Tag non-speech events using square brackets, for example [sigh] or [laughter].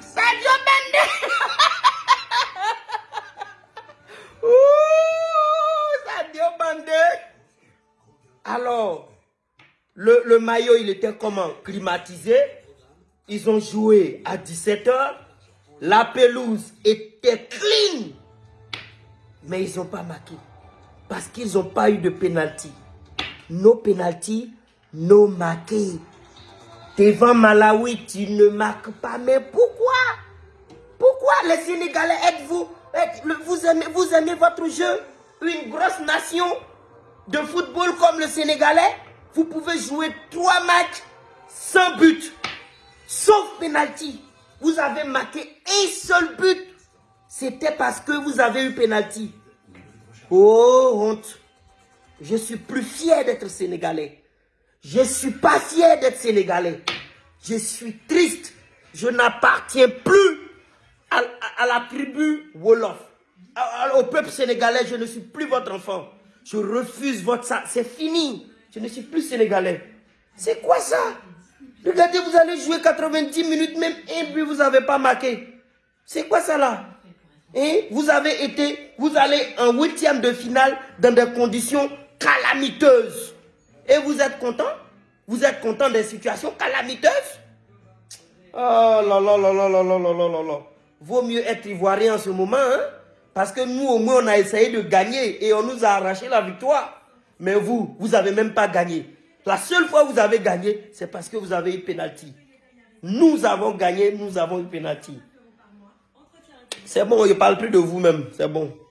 Sadio Bende. [laughs] Ouh, Sadio Bende. Alors, le, maillot, il était comment? Climatisé. Ils ont joué à 17h. La pelouse était clean. Mais ils n'ont pas marqué. Parce qu'ils n'ont pas eu de pénalty. Nos pénalty, nos marqués. Devant Malawi, tu ne marques pas. Mais pourquoi les Sénégalais, êtes-vous êtes- vous, aimez, vous aimez votre jeu? Une grosse nation de football comme le Sénégalais, vous pouvez jouer trois matchs sans but. Sauf penalty. Vous avez marqué un seul but. C'était parce que vous avez eu penalty. Oh, honte. Je suis plus fier d'être sénégalais. Je suis pas fier d'être sénégalais. Je suis triste. Je n'appartiens plus à, la tribu Wolof. Au peuple sénégalais, je ne suis plus votre enfant. Je refuse votre ça. C'est fini. Je ne suis plus sénégalais. C'est quoi ça? Regardez, vous allez jouer 90 minutes, même un but, vous n'avez pas marqué. C'est quoi ça là? Hein? Vous avez été, vous allez en huitième de finale dans des conditions calamiteuses. Et vous êtes content? Vous êtes content des situations calamiteuses? Oh là là là là là là là là là là. Vaut mieux être ivoirien en ce moment, hein? Parce que nous, au moins, on a essayé de gagner et on nous a arraché la victoire. Mais vous, vous n'avez même pas gagné. La seule fois que vous avez gagné, c'est parce que vous avez eu penalty. Nous avons gagné, nous avons eu penalty. C'est bon, je ne parle plus de vous-même, c'est bon.